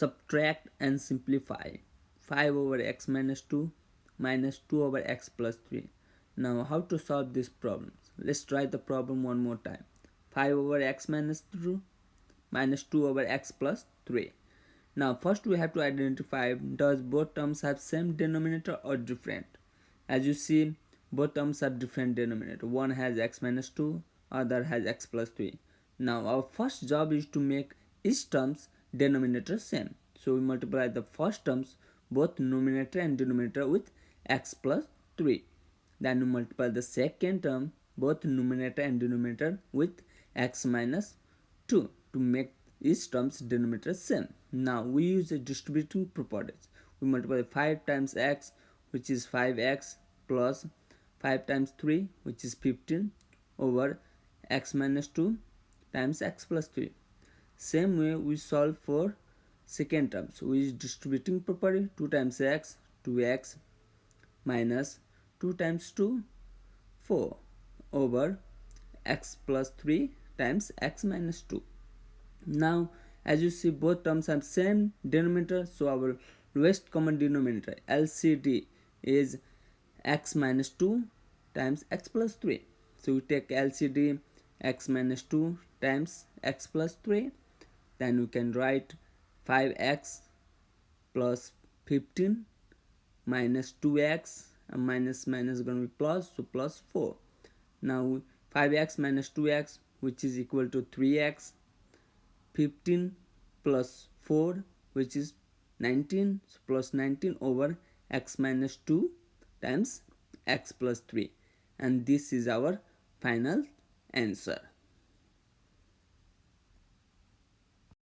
subtract and simplify. 5 over x minus 2 minus 2 over x plus 3 now how to solve this problem let's try the problem one more time. 5 over x minus 2 minus 2 over x plus 3 now first we have to identify does both terms have same denominator or different? As you see both terms have different denominator. One has x minus 2 other has x plus 3 now our first job is to make each terms denominator same. So we multiply the first terms both numerator and denominator with x plus 3 then we multiply the second term both numerator and denominator with x minus 2 to make each terms denominator same. Now we use the distributing properties. We multiply 5 times x which is 5x plus 5 times 3 which is 15 over x minus 2 times x plus 3 same way we solve for second term so we distributing property 2 times x 2x minus 2 times 2 4 over x plus 3 times x minus 2 now as you see both terms have same denominator so our lowest common denominator LCD is x minus 2 times x plus 3 so we take LCD x minus 2 times x plus 3 then we can write 5x plus 15 minus 2x and minus minus is going to be plus so plus 4 now 5x minus 2x which is equal to 3x 15 plus 4 which is 19 so plus 19 over x minus 2 times x plus 3 and this is our final answer